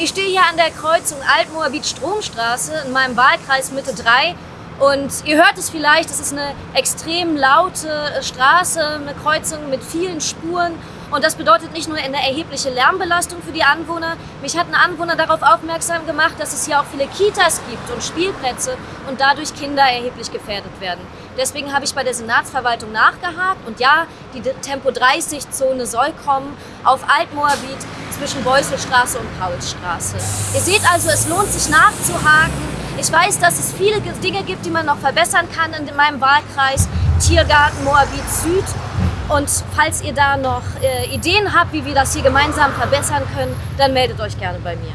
Ich stehe hier an der Kreuzung Altmoabit-Stromstraße in meinem Wahlkreis Mitte 3 und ihr hört es vielleicht, es ist eine extrem laute Straße, eine Kreuzung mit vielen Spuren und das bedeutet nicht nur eine erhebliche Lärmbelastung für die Anwohner. Mich hat ein Anwohner darauf aufmerksam gemacht, dass es hier auch viele Kitas gibt und Spielplätze und dadurch Kinder erheblich gefährdet werden. Deswegen habe ich bei der Senatsverwaltung nachgehakt und ja, die Tempo-30-Zone soll kommen auf Altmoabit zwischen Beuselstraße und Paulsstraße. Ihr seht also, es lohnt sich nachzuhaken. Ich weiß, dass es viele Dinge gibt, die man noch verbessern kann in meinem Wahlkreis. Tiergarten Moabit Süd. Und falls ihr da noch äh, Ideen habt, wie wir das hier gemeinsam verbessern können, dann meldet euch gerne bei mir.